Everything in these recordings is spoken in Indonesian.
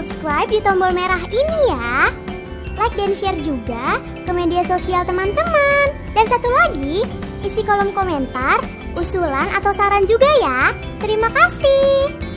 subscribe di tombol merah ini ya. Like dan share juga ke media sosial teman-teman. Dan satu lagi, isi kolom komentar, usulan atau saran juga ya. Terima kasih.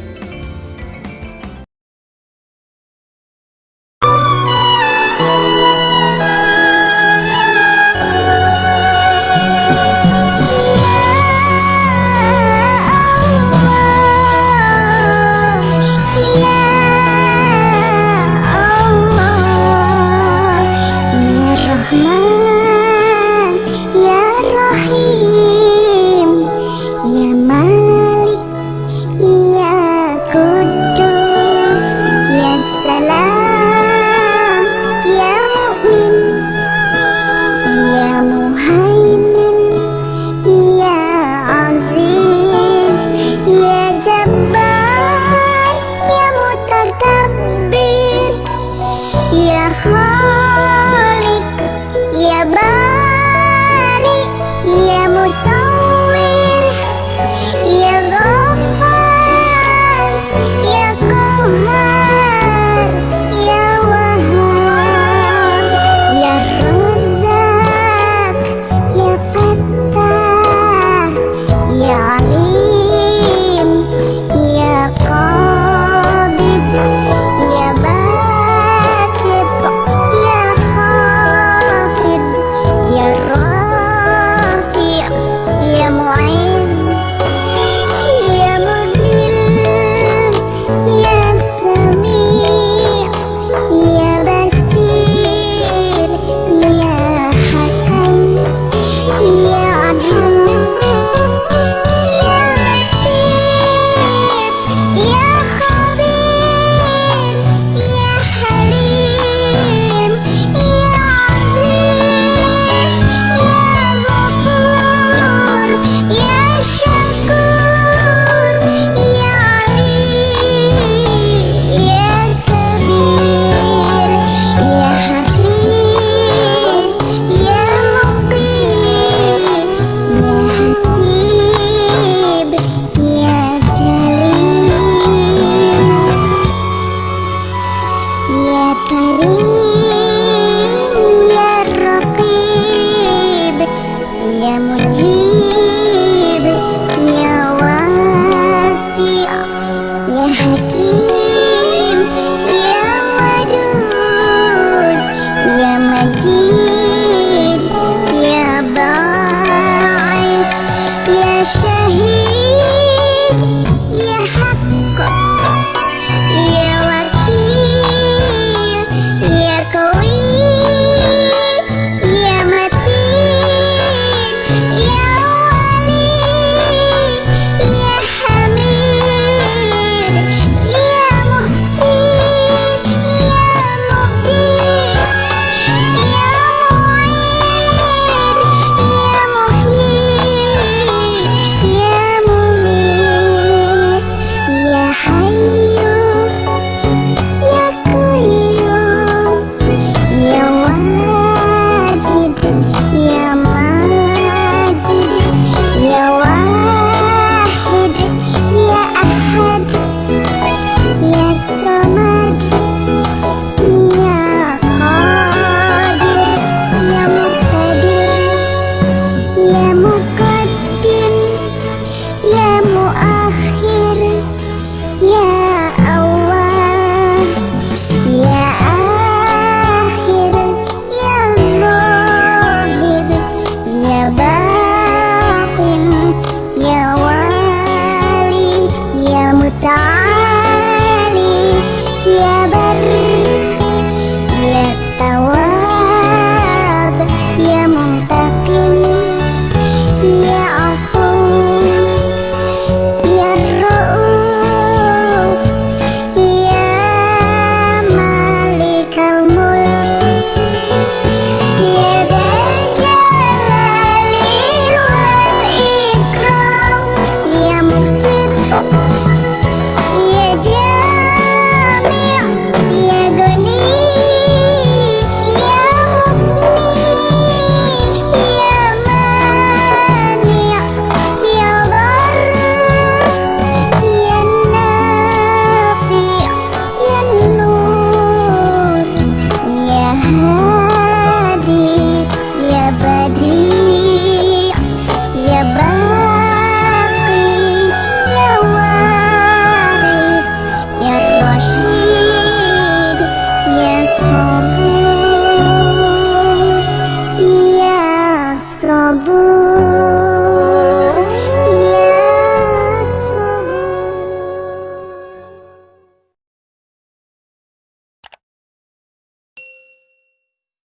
Oh.